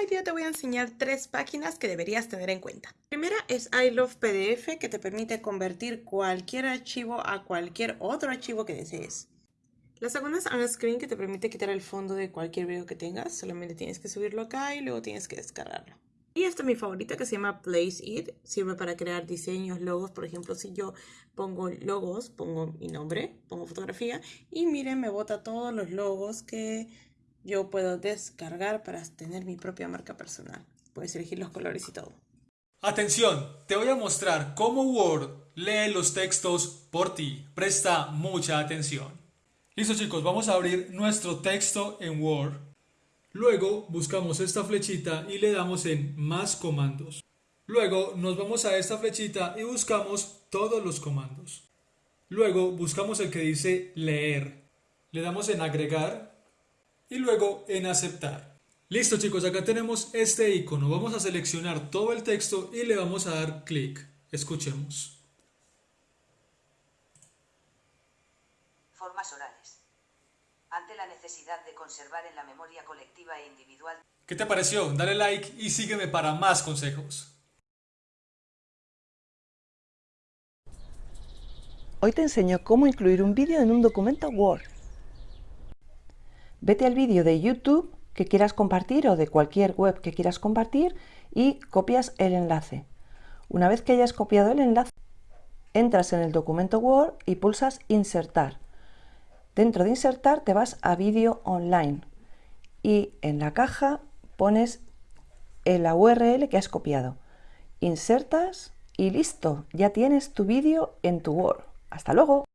hoy día te voy a enseñar tres páginas que deberías tener en cuenta. primera es I Love PDF que te permite convertir cualquier archivo a cualquier otro archivo que desees. La segunda es OnScreen que te permite quitar el fondo de cualquier video que tengas. Solamente tienes que subirlo acá y luego tienes que descargarlo. Y esta es mi favorita que se llama Place It. Sirve para crear diseños, logos. Por ejemplo, si yo pongo logos, pongo mi nombre, pongo fotografía. Y miren, me bota todos los logos que yo puedo descargar para tener mi propia marca personal. Puedes elegir los colores y todo. Atención, te voy a mostrar cómo Word lee los textos por ti. Presta mucha atención. Listo chicos, vamos a abrir nuestro texto en Word. Luego buscamos esta flechita y le damos en más comandos. Luego nos vamos a esta flechita y buscamos todos los comandos. Luego buscamos el que dice leer. Le damos en agregar y luego en aceptar. Listo chicos, acá tenemos este icono. Vamos a seleccionar todo el texto y le vamos a dar clic. Escuchemos. Formas orales. Ante la necesidad de conservar en la memoria colectiva e individual. ¿Qué te pareció? Dale like y sígueme para más consejos. Hoy te enseño cómo incluir un vídeo en un documento Word. Vete al vídeo de YouTube que quieras compartir o de cualquier web que quieras compartir y copias el enlace. Una vez que hayas copiado el enlace, entras en el documento Word y pulsas Insertar. Dentro de Insertar te vas a Vídeo Online y en la caja pones la URL que has copiado. Insertas y listo, ya tienes tu vídeo en tu Word. ¡Hasta luego!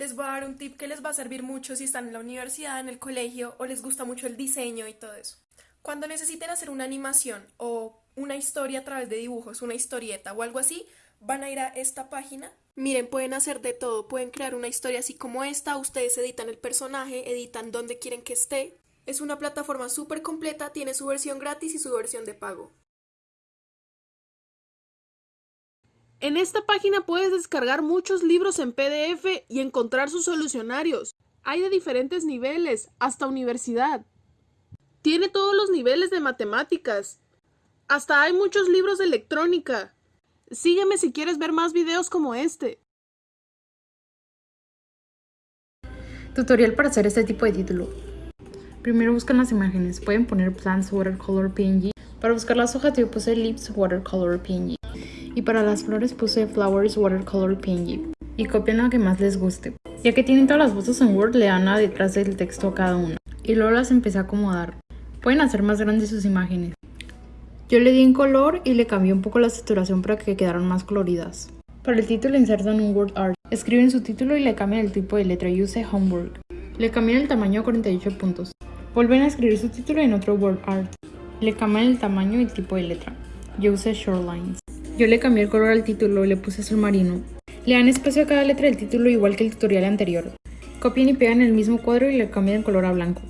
Les voy a dar un tip que les va a servir mucho si están en la universidad, en el colegio o les gusta mucho el diseño y todo eso. Cuando necesiten hacer una animación o una historia a través de dibujos, una historieta o algo así, van a ir a esta página. Miren, pueden hacer de todo, pueden crear una historia así como esta, ustedes editan el personaje, editan donde quieren que esté. Es una plataforma súper completa, tiene su versión gratis y su versión de pago. En esta página puedes descargar muchos libros en PDF y encontrar sus solucionarios. Hay de diferentes niveles, hasta universidad. Tiene todos los niveles de matemáticas. Hasta hay muchos libros de electrónica. Sígueme si quieres ver más videos como este. Tutorial para hacer este tipo de título. Primero buscan las imágenes. Pueden poner Plants Watercolor PNG. Para buscar las hojas yo puse Lips Watercolor PNG y para las flores puse Flowers Watercolor PNG y copian lo que más les guste. Ya que tienen todas las fotos en Word, le dan a detrás del texto a cada una y luego las empecé a acomodar. Pueden hacer más grandes sus imágenes. Yo le di en color y le cambié un poco la saturación para que quedaran más coloridas. Para el título insertan un word art. Escriben su título y le cambian el tipo de letra. Yo usé homework. Le cambian el tamaño a 48 puntos. Vuelven a escribir su título en otro word art. Le cambian el tamaño y tipo de letra. Yo usé shorelines. Yo le cambié el color al título y le puse azul marino. Le dan espacio a cada letra del título igual que el tutorial anterior. Copian y pegan el mismo cuadro y le cambian color a blanco.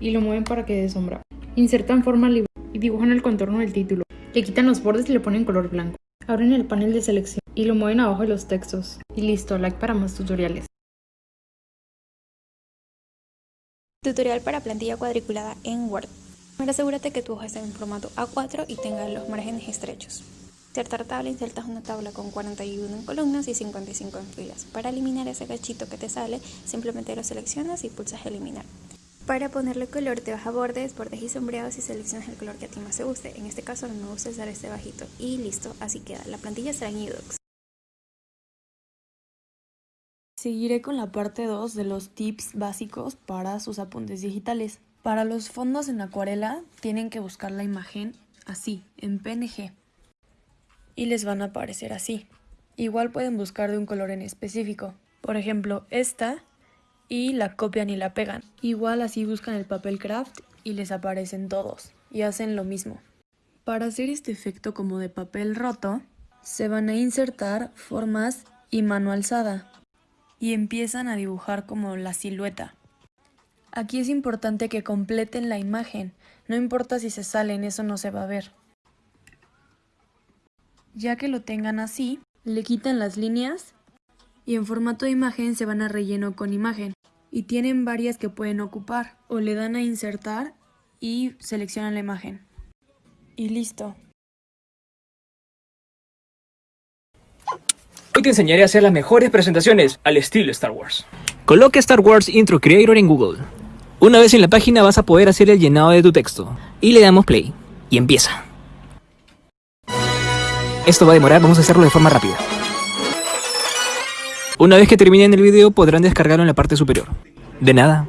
Y lo mueven para que dé sombra. Insertan forma libre y dibujan el contorno del título. Le quitan los bordes y le ponen color blanco. Abren el panel de selección y lo mueven abajo de los textos. Y listo, like para más tutoriales. Tutorial para plantilla cuadriculada en Word. Primero asegúrate que tu hoja esté en formato A4 y tenga los márgenes estrechos. Insertar tabla, insertas una tabla con 41 en columnas y 55 en filas. Para eliminar ese cachito que te sale, simplemente lo seleccionas y pulsas eliminar. Para ponerle color te vas a bordes, bordes y sombreados y seleccionas el color que a ti más te guste. En este caso no me gusta usar este bajito. Y listo, así queda. La plantilla será en eDocs. Seguiré con la parte 2 de los tips básicos para sus apuntes digitales. Para los fondos en acuarela tienen que buscar la imagen así, en PNG y les van a aparecer así. Igual pueden buscar de un color en específico. Por ejemplo, esta y la copian y la pegan. Igual así buscan el papel craft y les aparecen todos y hacen lo mismo. Para hacer este efecto como de papel roto, se van a insertar formas y mano alzada y empiezan a dibujar como la silueta. Aquí es importante que completen la imagen, no importa si se salen, eso no se va a ver. Ya que lo tengan así, le quitan las líneas y en formato de imagen se van a relleno con imagen. y tienen varias que pueden ocupar o le dan a insertar y seleccionan la imagen. Y listo. Hoy te enseñaré a hacer las mejores presentaciones al estilo Star Wars. Coloca Star Wars Intro Creator en Google. Una vez en la página vas a poder hacer el llenado de tu texto. Y le damos play. Y empieza. Esto va a demorar, vamos a hacerlo de forma rápida. Una vez que terminen el video podrán descargarlo en la parte superior. De nada.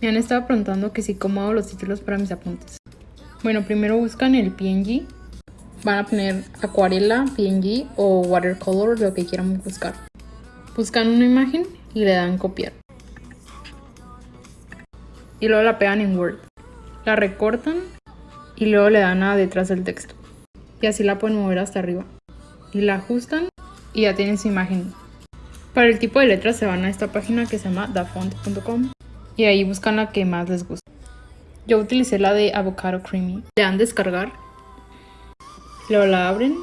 Me han estado preguntando que si cómo hago los títulos para mis apuntes. Bueno, primero buscan el PNG. Van a poner acuarela, PNG o watercolor, lo que quieran buscar. Buscan una imagen y le dan copiar. Y luego la pegan en Word. La recortan y luego le dan a detrás del texto. Y así la pueden mover hasta arriba. Y la ajustan y ya tienen su imagen. Para el tipo de letras se van a esta página que se llama dafont.com y ahí buscan la que más les guste. Yo utilicé la de Avocado Creamy. Le dan descargar, luego la abren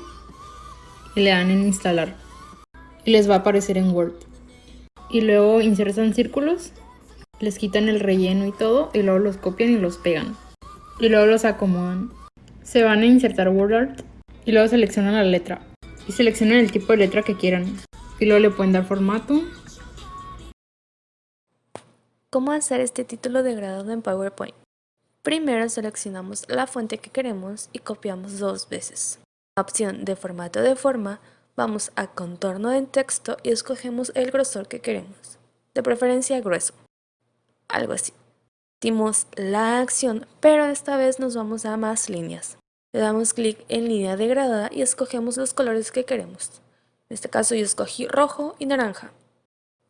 y le dan en instalar. Y les va a aparecer en Word. Y luego insertan círculos, les quitan el relleno y todo, y luego los copian y los pegan. Y luego los acomodan. Se van a insertar WordArt y luego seleccionan la letra. Y seleccionan el tipo de letra que quieran. Y luego le pueden dar formato ¿Cómo hacer este título de grado en PowerPoint? Primero seleccionamos la fuente que queremos y copiamos dos veces. la opción de formato de forma, vamos a contorno de texto y escogemos el grosor que queremos, de preferencia grueso, algo así. Dimos la acción, pero esta vez nos vamos a más líneas. Le damos clic en línea degradada y escogemos los colores que queremos. En este caso yo escogí rojo y naranja.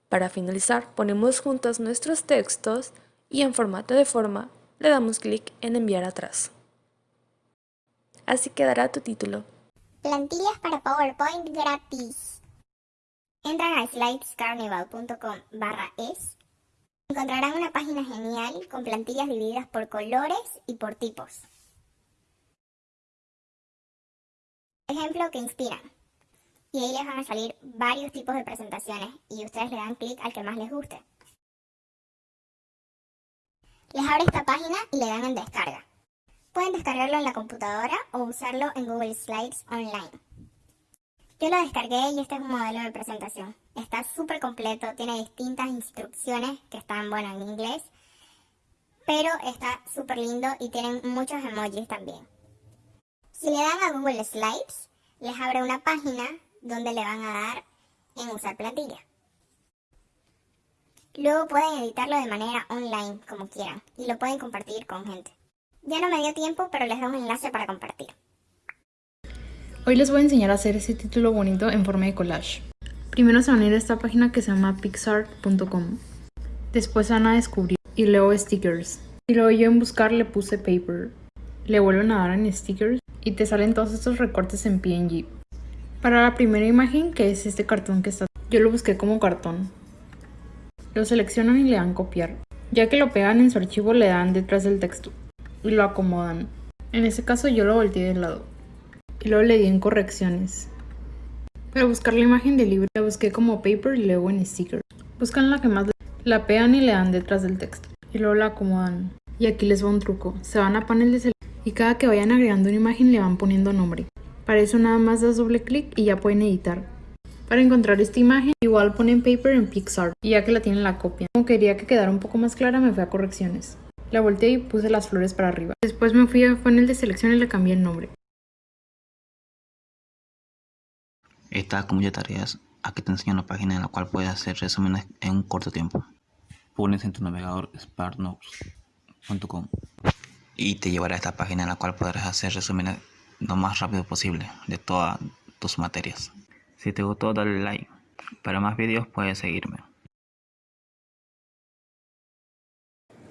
Para finalizar, ponemos juntos nuestros textos y en formato de forma le damos clic en enviar atrás. Así quedará tu título. Plantillas para PowerPoint gratis. Entran a slidescarnival.com barra es. Encontrarán una página genial con plantillas divididas por colores y por tipos. Ejemplo que inspiran y ahí les van a salir varios tipos de presentaciones y ustedes le dan clic al que más les guste. Les abre esta página y le dan en descarga. Pueden descargarlo en la computadora o usarlo en Google Slides Online. Yo lo descargué y este es un modelo de presentación. Está súper completo, tiene distintas instrucciones que están, bueno, en inglés, pero está súper lindo y tienen muchos emojis también. Si le dan a Google Slides, les abre una página donde le van a dar en usar plantilla. Luego pueden editarlo de manera online como quieran y lo pueden compartir con gente. Ya no me dio tiempo, pero les doy un enlace para compartir. Hoy les voy a enseñar a hacer ese título bonito en forma de collage. Primero se van a ir a esta página que se llama pixart.com. Después van a descubrir y luego stickers. Y luego yo en buscar le puse paper. Le vuelven a dar en stickers y te salen todos estos recortes en PNG. Para la primera imagen, que es este cartón que está, yo lo busqué como cartón. Lo seleccionan y le dan copiar. Ya que lo pegan en su archivo, le dan detrás del texto y lo acomodan. En este caso yo lo volteé de lado y luego le di en correcciones. Para buscar la imagen del libro, la busqué como paper y luego en sticker. Buscan la que más la pegan y le dan detrás del texto y luego la acomodan. Y aquí les va un truco. Se van a panel de selección y cada que vayan agregando una imagen le van poniendo nombre. Para eso nada más das doble clic y ya pueden editar. Para encontrar esta imagen, igual ponen Paper en Pixar y ya que la tienen la copia. Como quería que quedara un poco más clara, me fui a correcciones. La volteé y puse las flores para arriba. Después me fui a panel de selección y le cambié el nombre. Esta como ya tareas, aquí te enseño una página en la cual puedes hacer resúmenes en un corto tiempo. Pones en tu navegador sparknotes.com y te llevará a esta página en la cual podrás hacer resúmenes lo más rápido posible de todas tus materias. Si te gustó dale like. Para más vídeos puedes seguirme.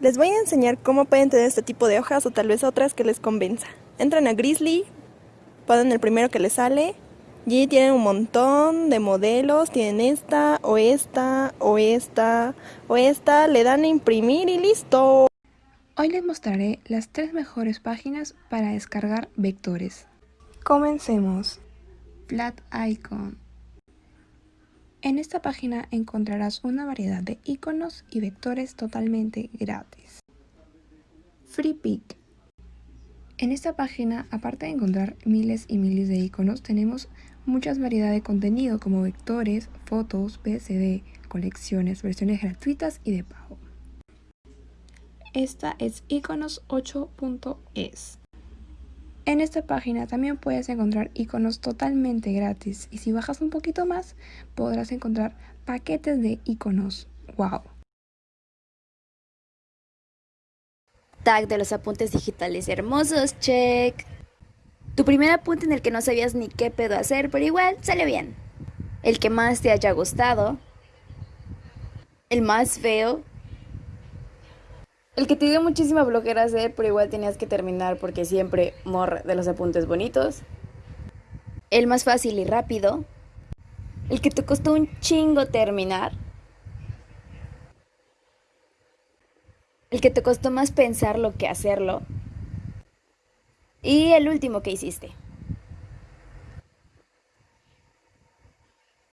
Les voy a enseñar cómo pueden tener este tipo de hojas o tal vez otras que les convenza. Entran a Grizzly, ponen el primero que les sale y tienen un montón de modelos, tienen esta o esta o esta o esta, le dan a imprimir y listo. Hoy les mostraré las tres mejores páginas para descargar vectores. Comencemos. Flat Icon. En esta página encontrarás una variedad de iconos y vectores totalmente gratis. FreePic. En esta página, aparte de encontrar miles y miles de iconos, tenemos muchas variedades de contenido como vectores, fotos, PSD, colecciones, versiones gratuitas y de pago. Esta es iconos8.es. En esta página también puedes encontrar iconos totalmente gratis y si bajas un poquito más podrás encontrar paquetes de iconos. ¡Wow! Tag de los apuntes digitales hermosos, check. Tu primer apunte en el que no sabías ni qué pedo hacer, pero igual sale bien. El que más te haya gustado. El más feo. El que te dio muchísima bloquera hacer, pero igual tenías que terminar porque siempre morre de los apuntes bonitos. El más fácil y rápido. El que te costó un chingo terminar. El que te costó más pensarlo que hacerlo. Y el último que hiciste.